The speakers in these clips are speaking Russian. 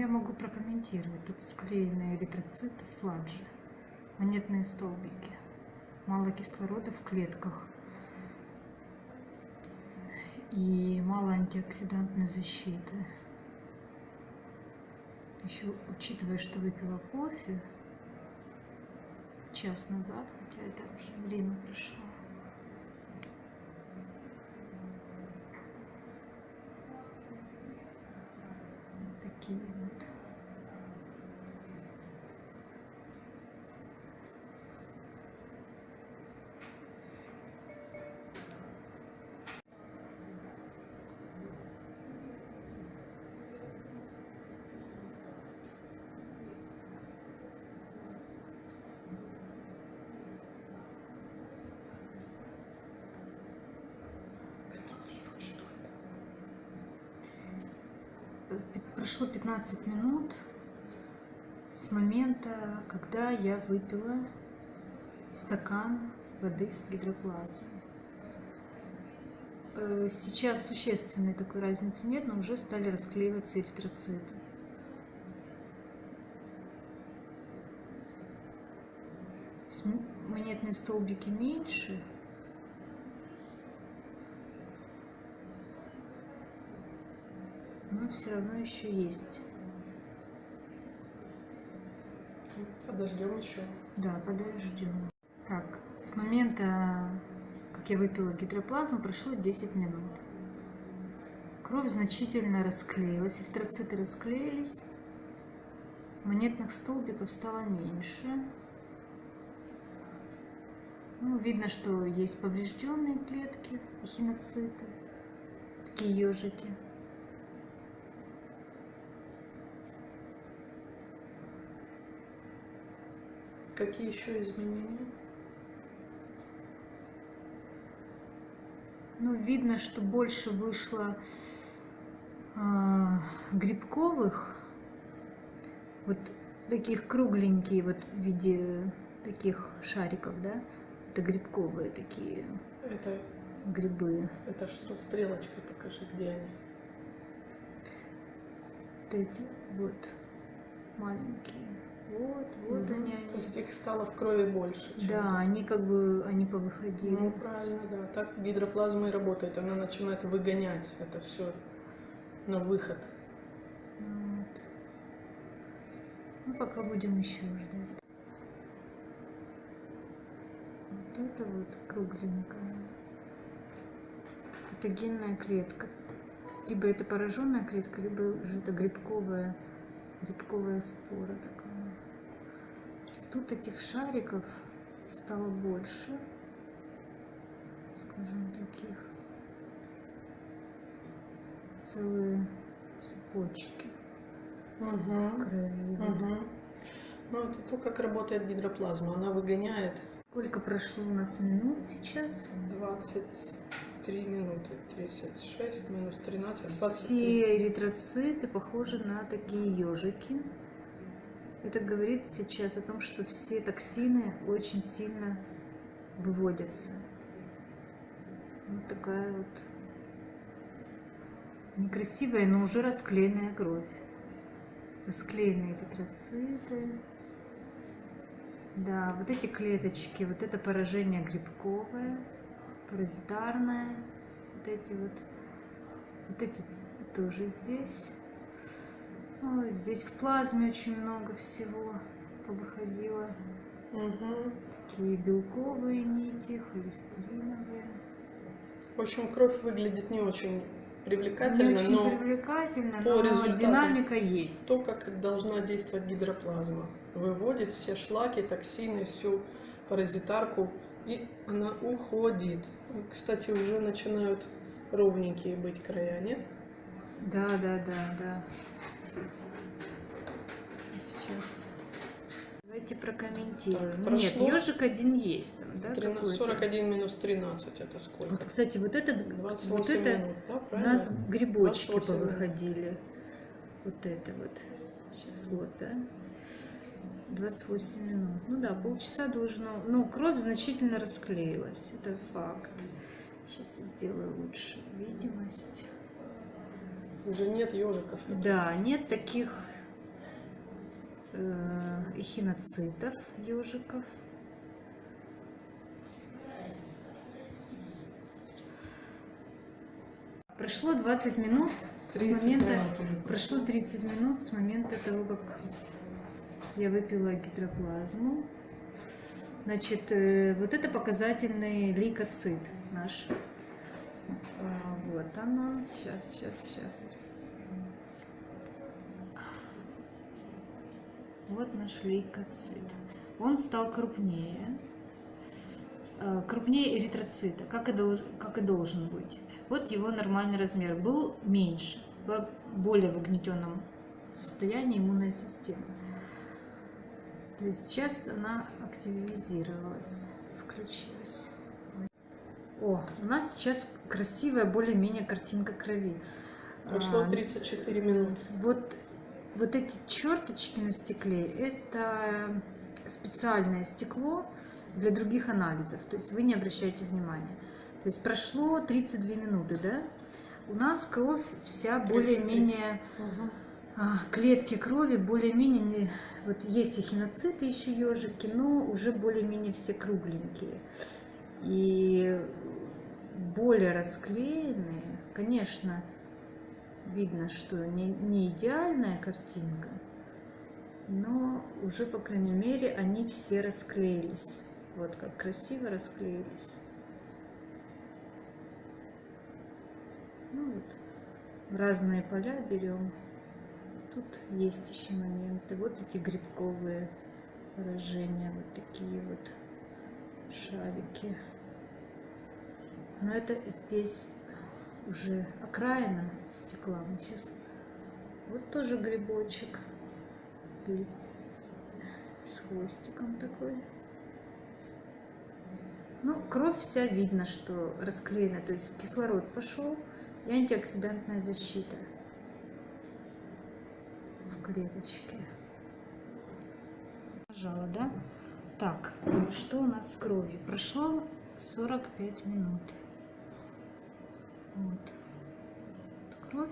Я могу прокомментировать. Тут склеенные эритроциты, сладжи, монетные столбики. Мало кислорода в клетках. И мало антиоксидантной защиты. Еще учитывая, что выпила кофе час назад, хотя это уже время прошло. Такие вот. Комментируй, что это. Э, пи- Прошло 15 минут с момента, когда я выпила стакан воды с гидроплазмой. Э, Сейчас существенной такой разницы нет, но уже стали расклеиваться эритроциты. Монетные столбики меньше, все равно еще есть. Подождем еще. Да, подождем. Так, с момента, как я выпила гидроплазму, прошло 10 минут. Кровь значительно расклеилась, эритроциты расклеились, монетных столбиков стало меньше. Ну, видно, что есть поврежденные клетки, эхиноциты, такие ежики. Какие еще изменения? Ну, видно, что больше вышло а, грибковых, вот таких кругленькие, вот в виде таких шариков, да? Это грибковые такие Это, грибы. это что? Стрелочкой покажи, где они. Вот эти вот маленькие. Вот, вот Мгм. они, То есть их стало в крови больше. Да, они как бы, они повыходили. Ну, правильно, да. Так гидроплазма и работает. Она начинает выгонять это все на выход. Вот. Ну, пока будем еще ждать. Вот это вот кругленькая. Патогенная клетка. Либо это пораженная клетка, либо уже это грибковая, грибковая спора такая. Тут этих шариков стало больше, скажем, таких. Целые цепочки Угу. крови. Вот. Ну, это то, как работает гидроплазма. Она выгоняет Сколько прошло у нас минут сейчас? 23 минуты. 36 минус 13, 23. Все эритроциты похожи на такие ежики. Это говорит сейчас о том, что все токсины очень сильно выводятся. Вот такая вот некрасивая, но уже расклеенная кровь. Расклеенные эритроциты. Да, вот эти клеточки, вот это поражение грибковое, паразитарное, вот эти вот, вот эти тоже здесь. Ой, здесь в плазме очень много всего повыходило. Мгм. Такие белковые нити, холестериновые. В общем, кровь выглядит не очень привлекательно, Не очень но привлекательно, по но результатам динамика есть. то, как должна действовать гидроплазма. Выводит все шлаки, токсины, всю паразитарку, и она уходит. Кстати, уже начинают ровненькие быть края, нет? Да, да, да, да. Сейчас. Давайте прокомментируем. Так, Нет, ежик один есть там, да? 13 какой-то? 41 минус 13 это сколько? Вот, кстати, вот это, 28 вот это минут, да, у нас грибочки 28 минут. повыходили. Вот это вот. Сейчас вот, да? 28 минут. Ну да, полчаса должно... Ну, кровь значительно расклеилась. Это факт. Сейчас я сделаю лучше видимость. Уже нет ежиков. таких. Да, нет таких э, эхиноцитов, ежиков. Прошло 20 минут с 30 момента... минут Прошло 30 минут с момента того, как я выпила гидроплазму. Значит, э, вот это показательный лейкоцит наш. А, Вот оно. Сейчас, сейчас, сейчас. Вот наш лейкоцит. Он стал крупнее. Э, Крупнее эритроцита, как и, долж- как и должен быть. Вот его нормальный размер. Был меньше, в более в угнетенном состоянии иммунной системы. То есть сейчас она активизировалась, включилась. О, у нас сейчас красивая более-менее картинка крови. Прошло А, 34 минуты. вот, вот эти черточки на стекле – это специальное стекло для других анализов. То есть вы не обращайте внимания. То есть прошло 32 минуты, да? У нас кровь вся 33. более-менее а, клетки крови более-менее не... Вот есть эхиноциты еще ежики, но уже более-менее все кругленькие. И более расклеенные, конечно, видно, что не, не идеальная картинка, но уже, по крайней мере, они все расклеились. Вот как красиво расклеились. Ну вот, разные поля берем. Тут есть еще моменты. Вот эти грибковые поражения, вот такие вот шарики. Но это здесь уже окраина стекла. Мы сейчас вот тоже грибочек Гриб с хвостиком такой. Ну, кровь вся видно, что расклеена, то есть кислород пошел и антиоксидантная защита в клеточке. Нажала, да? Так, что у нас с кровью? Прошло 45 минут. Вот. Вот кровь.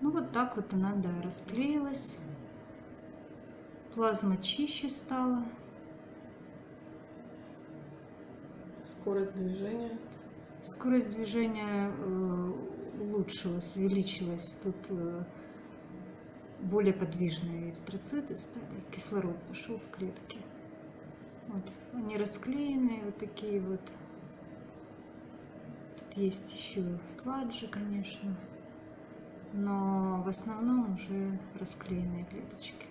Ну вот так вот она, да, расклеилась. Плазма чище стала. Скорость движения. Скорость движения э, улучшилась, увеличилась. Тут э, более подвижные эритроциты стали. Кислород пошел в клетки. Вот. Они расклеенные, вот такие вот. Тут есть еще сладжи, конечно. Но в основном уже расклеенные клеточки.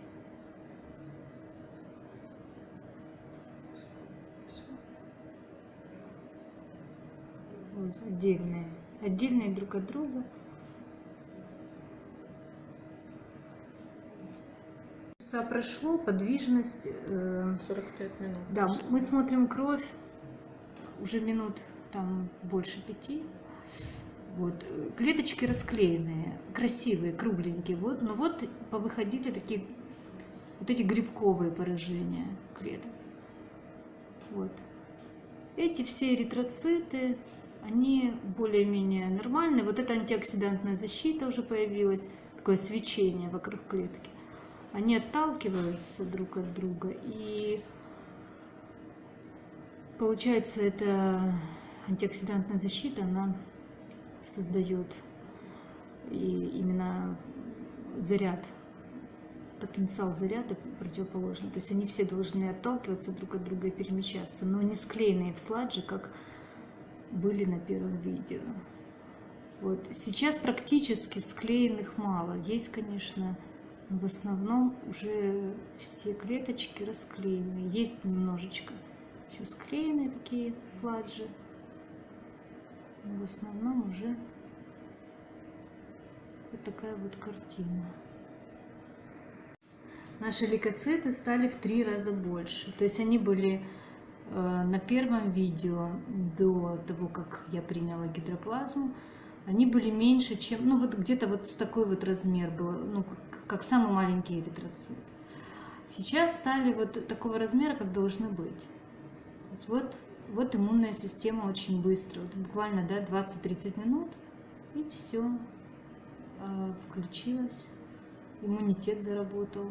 Вот, отдельные. Отдельные друг от друга. Часа прошло, подвижность. э, 45 минут. да, мы смотрим кровь уже минут там больше пяти. Вот. э, Клеточки расклеенные, красивые, кругленькие. Вот, но вот повыходили такие вот эти грибковые поражения клеток. Вот. Эти все эритроциты, они более-менее нормальные. Вот эта антиоксидантная защита уже появилась, такое свечение вокруг клетки. Они отталкиваются друг от друга, и получается, эта антиоксидантная защита, она создает и именно заряд, потенциал заряда противоположный. То есть они все должны отталкиваться друг от друга и перемещаться, но не склеенные в сладже, как были на первом видео. Вот. Сейчас практически склеенных мало. Есть, конечно, но в основном уже все клеточки расклеены. Есть немножечко еще склеенные такие сладжи. В основном уже вот такая вот картина. Наши лейкоциты стали в три раза больше. То есть они были э, на первом видео до того, как я приняла гидроплазму, они были меньше, чем, ну вот где-то вот с такой вот размер был, ну как самый маленький эритроцит. Сейчас стали вот такого размера, как должны быть. То есть вот, вот иммунная система очень быстро, вот буквально да, 20-30 минут, и все, включилась, иммунитет заработал.